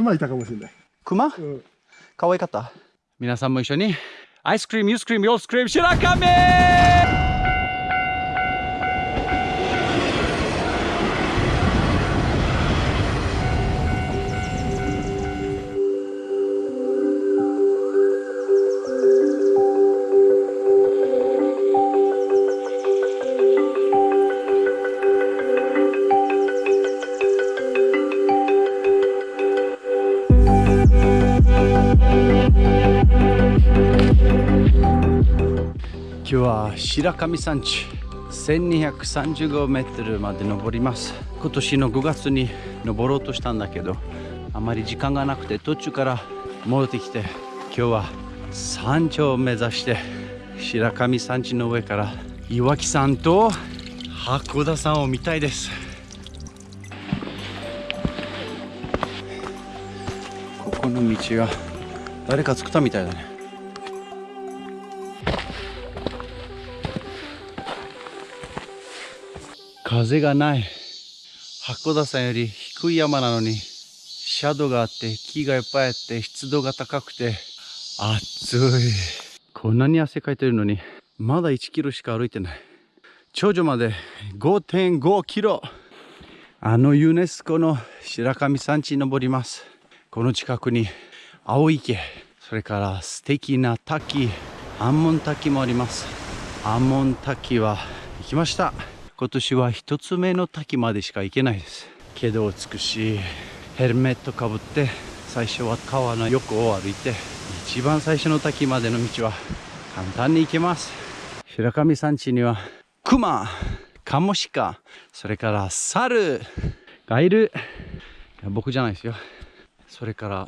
熊いたかもしれない。熊？うん。可愛かった。皆さんも一緒に。アイスクリームユースクリームヨースクリーム白亀日は白神山地1235メートルまで登ります。今年の5月に登ろうとしたんだけどあまり時間がなくて途中から戻ってきて今日は山頂を目指して白神山地の上から岩木山と函館山を見たいです。ここの道が誰か作ったみたいだね。風がない。函館山より低い山なのにシャドウがあって木がいっぱいあって湿度が高くて暑い。こんなに汗かいてるのにまだ1キロしか歩いてない。頂上まで5.5キロ。あのユネスコの白神山地に登ります。この近くに青池。それから素敵な滝。アンモン滝もあります。アンモン滝は行きました。今年は一つ目の滝までしか行けないです。けど美しいヘルメットかぶって最初は川の横を歩いて一番最初の滝までの道は簡単に行けます。白神山地にはクマカモシカそれから猿がいるいや僕じゃないですよ。それから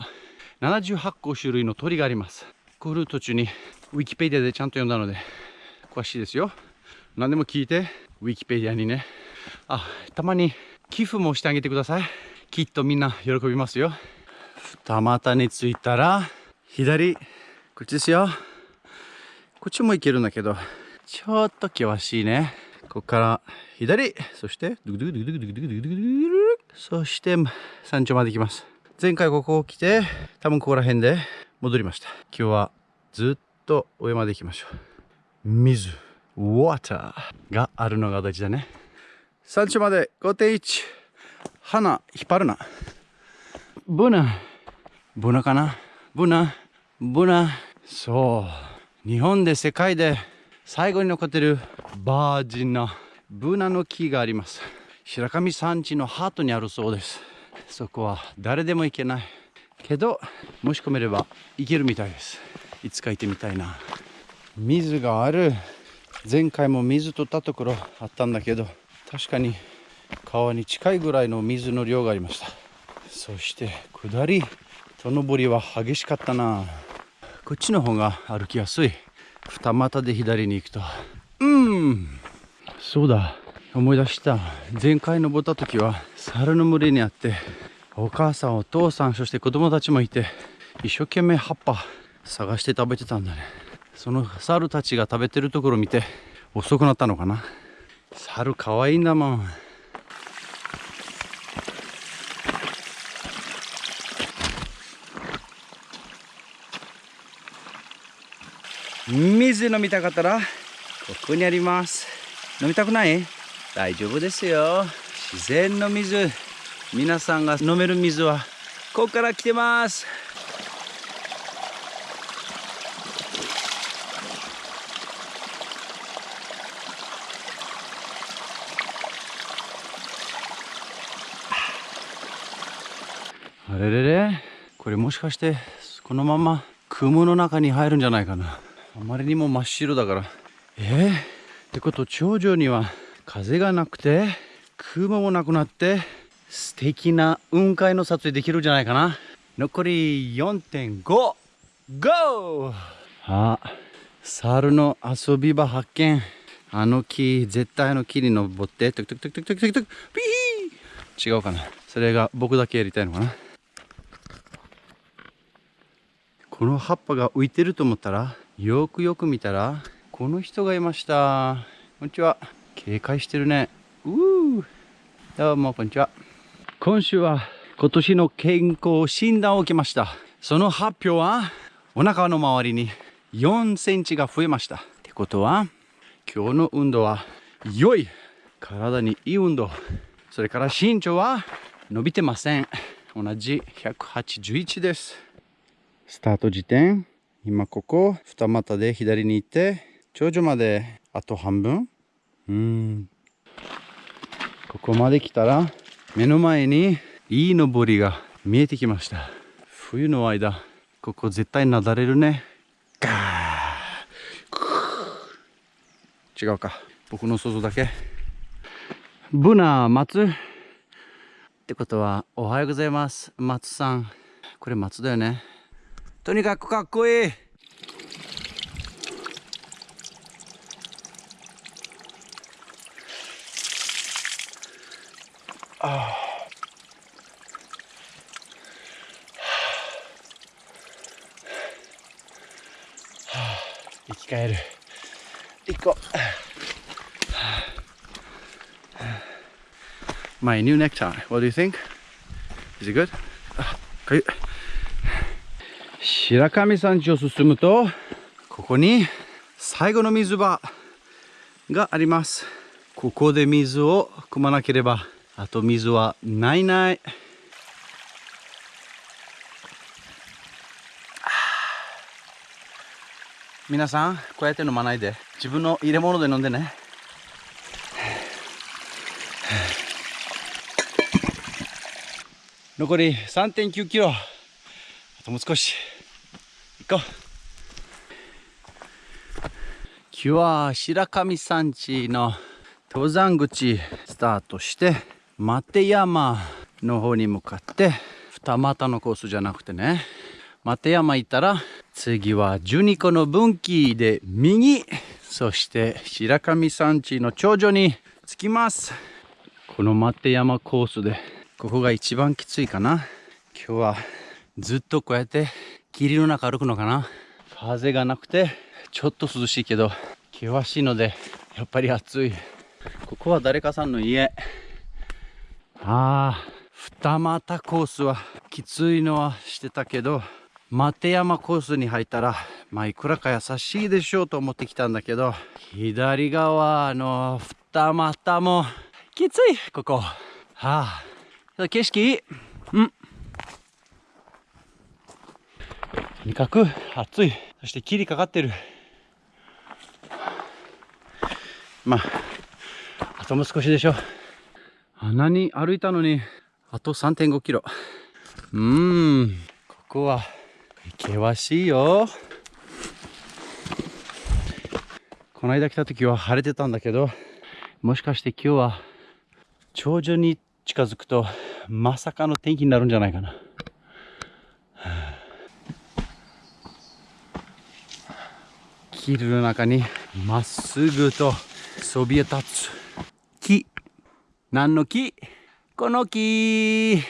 78個種類の鳥があります。来る途中にウィキペディアでちゃんと読んだので詳しいですよ。何でも聞いて。ウィキペディアにね。あたまに寄付もしてあげてください。きっとみんな喜びますよ。二股に着いたら左こっちですよ。こっちも行けるんだけどちょっと険しいね。ここから左そしてドゥドゥドゥドゥドゥドゥドゥドゥドゥドゥそして山頂まで行きます。前回ここを来て多分ここら辺で戻りました。今日はずっと上まで行きましょう。水。Water があるのが大事だね。山頂まで5.1花引っ張るな。ブナ。ブナかな？ブナ。ブナ。そう。日本で世界で最後に残ってるバージンなブナの木があります。白神山地のハートにあるそうです。そこは誰でも行けない。けどもし込めれば行けるみたいです。いつか行ってみたいな。水がある前回も水取ったところあったんだけど確かに川に近いぐらいの水の量がありました。そして下りと上りは激しかったな。こっちの方が歩きやすい。二股で左に行くと。うん。そうだ。思い出した。前回登った時は猿の群れにあってお母さんお父さんそして子供たちもいて一生懸命葉っぱ探して食べてたんだね。その猿たちが食べてるところ見て遅くなったのかな。猿かわいいんだもん。水飲みたかったらここにあります。飲みたくない？大丈夫ですよ。自然の水。皆さんが飲める水はここから来てます。あれれれこれもしかしてこのまま雲の中に入るんじゃないかな。あまりにも真っ白だから。え？ー、ってこと頂上には風がなくて雲もなくなって素敵な雲海の撮影できるんじゃないかな。残り4.5 GO! あ猿の遊び場発見。あの木絶対の木に登ってトゥクトゥクトゥクトゥクトゥクトゥク。ピー！違うかな。それが僕だけやりたいのかな。この葉っぱが浮いてると思ったらよくよく見たらこの人がいました。こんにちは。警戒してるね。うー。どうもこんにちは。今週は今年の健康診断を受けました。その発表はお腹の周りに4センチが増えました。ってことは今日の運動は良い体にいい運動。それから身長は伸びてません。同じ181です。スタート時点。今ここ。二股で左に行って。頂上まであと半分。うん。ここまで来たら目の前にいい登りが見えてきました。冬の間ここ絶対なだれるね。ガー。違うか。僕の想像だけ。ブナ松ってことはおはようございます。松さん。これ松だよね。とにかくかっこいいあ生き返る行こう My new necktie. What do you think? Is it good? かゆい白神山地を進むとここに最後の水場があります。ここで水を汲まなければあと水はないない。皆さんこうやって飲まないで。自分の入れ物で飲んでね。残り3.9キロ。あともう少し。行こう今日は白神山地の登山口スタートして松山の方に向かって二股のコースじゃなくてね。松山行ったら次は12個の分岐で右そして白神山地の頂上に着きます。この松山コースでここが一番きついかな。今日はずっとこうやって霧の中歩くのかな？風がなくてちょっと涼しいけど険しいのでやっぱり暑い。ここは誰かさんの家。ああ二股コースはきついのはしてたけど松山コースに入ったらまあいくらか優しいでしょうと思ってきたんだけど左側の二股もきついここ。はあ景色？いいうんとにかく暑い。そして霧かかってる。まああともう少しでしょ。あんなに歩いたのにあと3.5キロ。うーん。ここは険しいよ。この間来た時は晴れてたんだけどもしかして今日は頂上に近づくとまさかの天気になるんじゃないかな。霧の中にまっすぐとそびえ立つ木。何の木？この木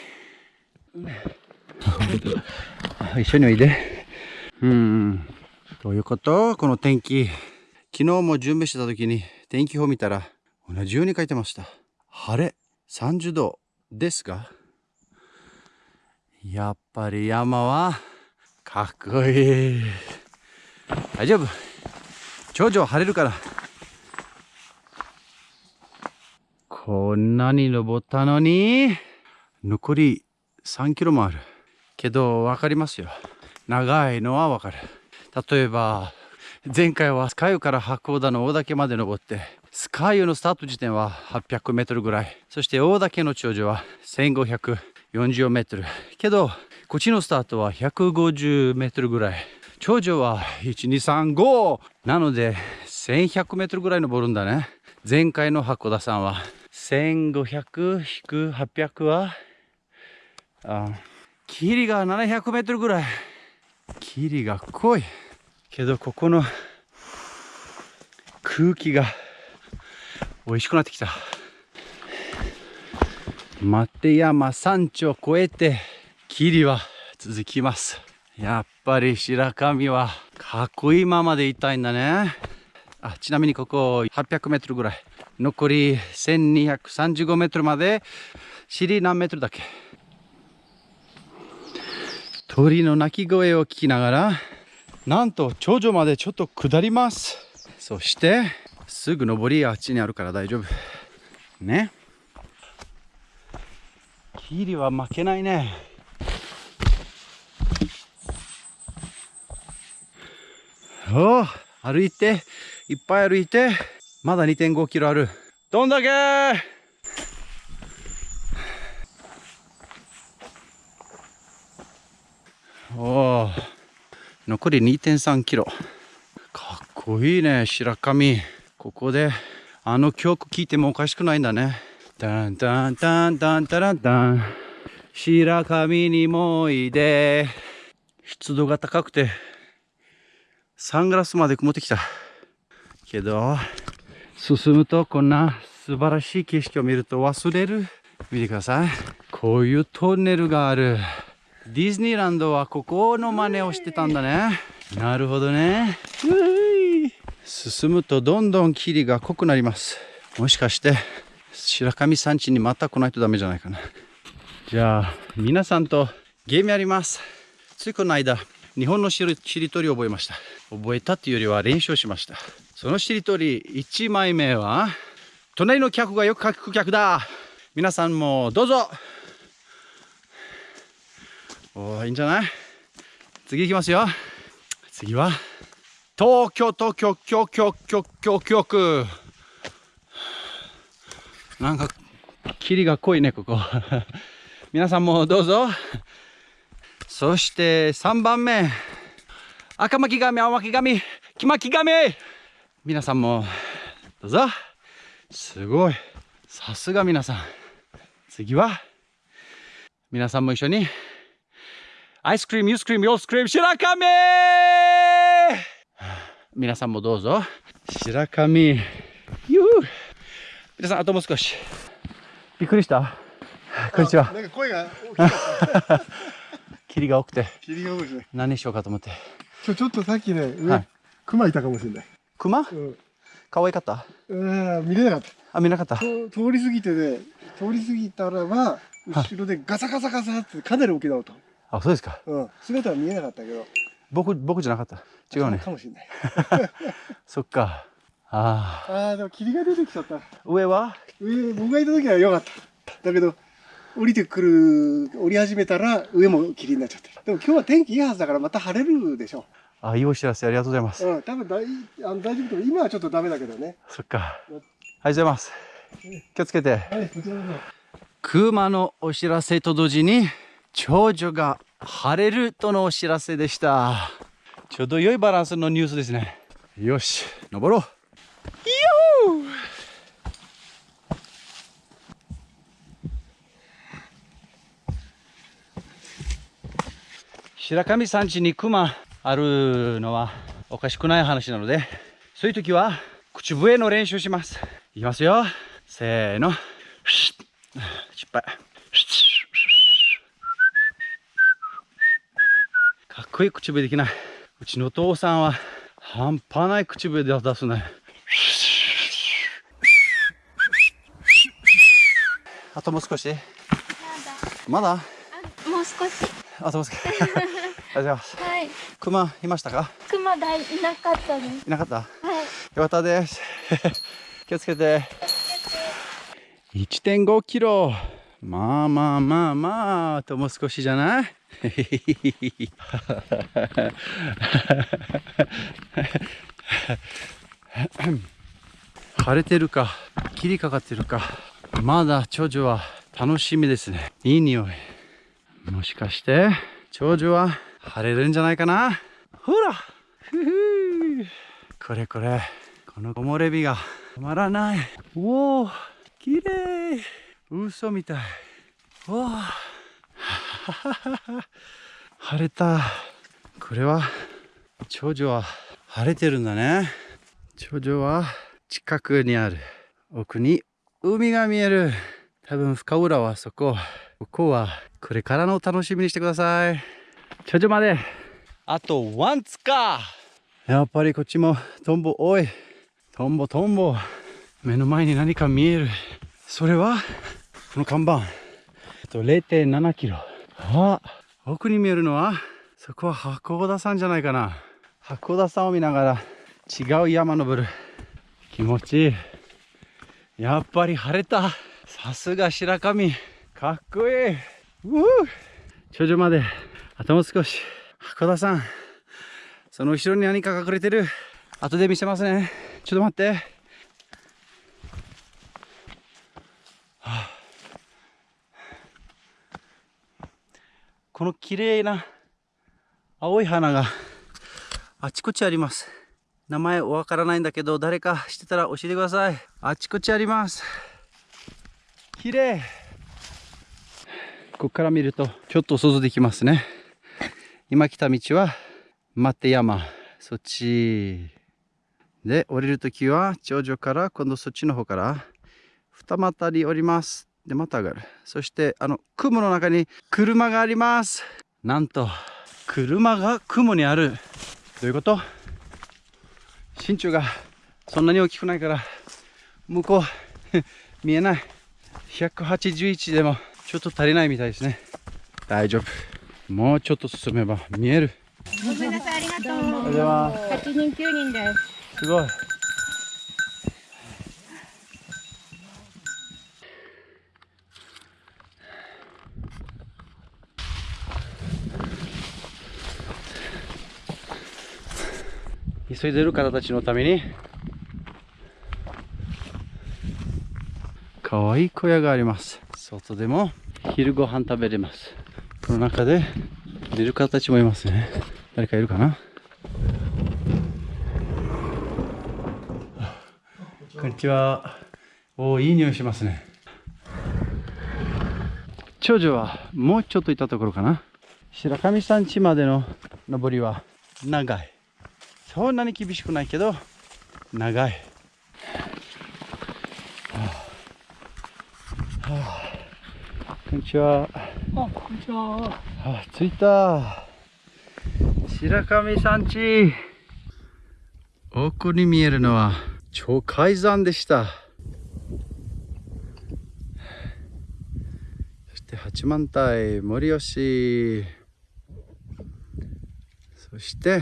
一緒においで。うん。どういうこと？この天気。昨日も準備してた時に天気表見たら同じように書いてました。晴れ。30度ですがやっぱり山はかっこいい大丈夫？頂上晴れるからこんなに登ったのに残り3キロもあるけど分かりますよ長いのは分かる例えば前回はスカイから八甲田の大岳まで登ってスカイユのスタート時点は800メートルぐらい。そして大岳の頂上は1540メートル。けど、こっちのスタートは150メートルぐらい。頂上は1235なので1100メートルぐらい登るんだね。前回の函館さんは1500-800はあ霧が700メートルぐらい。霧が濃い。けどここの空気が美味しくなってきた松山山頂を越えて霧は続きますやっぱり白神はかっこいいままでいたいんだね。あちなみにここ800メートルぐらい。残り1235メートルまで。尻何メートルだっけ？鳥の鳴き声を聞きながらなんと頂上までちょっと下ります。そしてすぐ上りあっちにあるから大丈夫。ね。キリは負けないね。お歩いていっぱい歩いてまだ2.5キロある。どんだけおお残り2.3キロ。かっこいいね白神ここであの曲聴いてもおかしくないんだね。タンタンタンタンタランタン。白神にもいで。湿度が高くてサングラスまで曇ってきた。けど進むとこんな素晴らしい景色を見ると忘れる。見てください。こういうトンネルがある。ディズニーランドはここの真似をしてたんだね。なるほどね。進むとどんどん霧が濃くなります。もしかして白神山地にまた来ないとダメじゃないかな。じゃあ皆さんとゲームやります。ついこの間日本のしりとりを覚えました。覚えたっていうよりは練習しました。そのしりとり1枚目は隣の客がよく書く客だ。皆さんもどうぞ。おーいいんじゃない？次いきますよ。次は東京東京京京京京京区なんか霧が濃いねここ。皆さんもどうぞ。そして3番目。赤巻紙青巻紙黄巻紙。皆さんもどうぞ。すごい。さすが皆さん。次は皆さんも一緒にアイスクリームユースクリームヨースクリーム白神。皆さんもどうぞ。白神。ゆう皆さんあともう少し。びっくりした？こんにちは。なんか声が大きかった。霧が多くて霧が多いですね。何しようかと思ってちょ、ちょっとさっきね、上、はい熊いたかもしれない。熊？うん。可愛かった？うん、見れなかった。あ見なかったと通り過ぎてね、通り過ぎたらば、後ろでガサガサガサってかなり大きな音。あそうですかうん。姿は見えなかったけど。僕僕じゃなかった違うねかもしれない。そっかああああ、でも霧が出てきちゃった。上は？上、僕がいた時は良かった。だけど、降りてくる、降り始めたら上も霧になっちゃってる。でも今日は天気いいはずだからまた晴れるでしょあいいお知らせありがとうございますう。うん。多分大あの大丈夫と思う今はちょっとダメだけどね。そっかありがとうございます気をつけてはい、こちらこそ。熊のお知らせと同時に長女が晴れるとのお知らせでしたちょうど良いバランスのニュースですねよし登ろうよ白神山地に熊あるのはおかしくない話なのでそういう時は口笛の練習します。いきますよ。せーの。失敗かっこいい口笛できない。うちのお父さんは半端ない口笛で出すね。あともう少し？まだ？あもう少し。あともう少し ありがとうございますはい。熊いましたか？熊大いなかったです。いなかった？はい。よかったです。気をつけて。1.5キロ。まあまあまあまあ、あともう少しじゃない？晴れてるか、霧かかってるか。まだ長女は楽しみですね。いい匂い。もしかして、長女は晴れるんじゃないかな？ほら！ふふこれこれこの木漏れ日が止まらない。おおきれい嘘みたい。おお 晴れた。これは長女は晴れてるんだね。長女は近くにある。奥に海が見える。多分深浦はそこ。ここはこれからの楽しみにしてください。長女まであとワンツか。やっぱりこっちもトンボ多い。トンボトンボ。目の前に何か見える。それは？この看板。あと0.7キロ。あ奥に見えるのは？そこは八甲田山じゃないかな。八甲田山を見ながら違う山登る。気持ちいい。やっぱり晴れた。さすが白神。かっこいい頂上まであともう少し。八甲田山その後ろに何か隠れてる？後で見せますね。ちょっと待って、はあ。この綺麗な青い花があちこちあります。名前わからないんだけど誰か知ってたら教えてください。あちこちあります。綺麗。ここから見るとちょっと想像できますね。今来た道は待て山。そっち。で降りるときは頂上から今度そっちの方から二股に降ります。でまた上がる。そしてあの雲の中に車があります。なんと車が雲にある。どういうこと？身長がそんなに大きくないから向こう 見えない。181でも。ちょっと足りないみたいですね。大丈夫。もうちょっと進めば見える。ごめんなさい、ありがとう。おはようございます8人、9人です。すごい。急いでる方たちのために。可愛い小屋があります外でも昼ご飯食べれますこの中で寝る方たちもいますね誰かいるかな？こんにちは。おお、いい匂いしますね。長女はもうちょっと行ったところかな？白神山地までの登りは長い。そんなに厳しくないけど、長い。はあはあこんにちは。あこんにちはあ、着いた。白神山地。奥に見えるのは超海山でした。そして八幡平、森吉。そして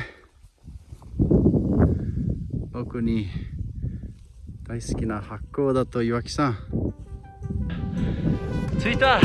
奥に大好きな八甲田と岩木山。着いた。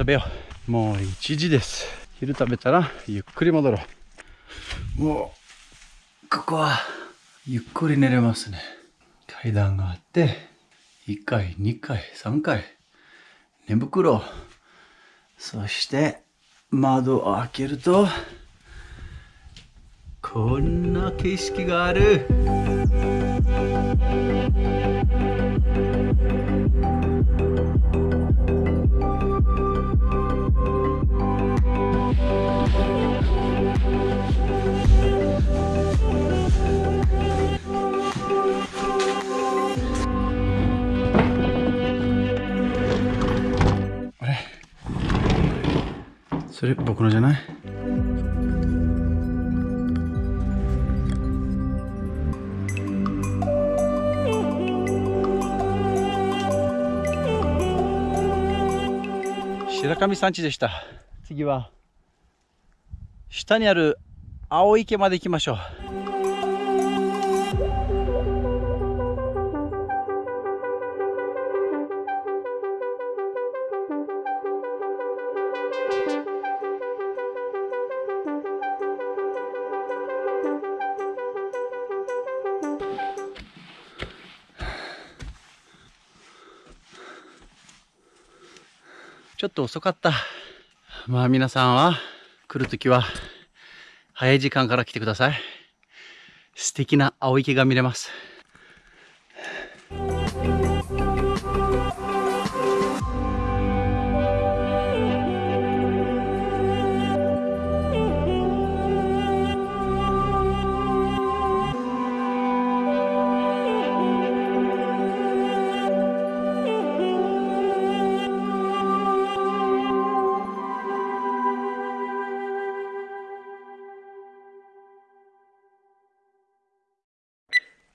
食べよう。もう1時です。昼食べたらゆっくり戻ろう。もうここはゆっくり寝れますね。階段があって1階2階3階寝袋。そして窓を開けるとこんな景色がある。それ僕のじゃない？白神山地でした。次は？下にある青池まで行きましょうちょっと遅かった。まあ皆さんは来るときは早い時間から来てください。素敵な青池が見れます。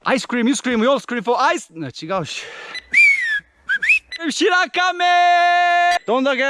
アイスクリーム、ユースクリーム、ヨースクリーム、フォーアイスな違うし。白亀どんだけ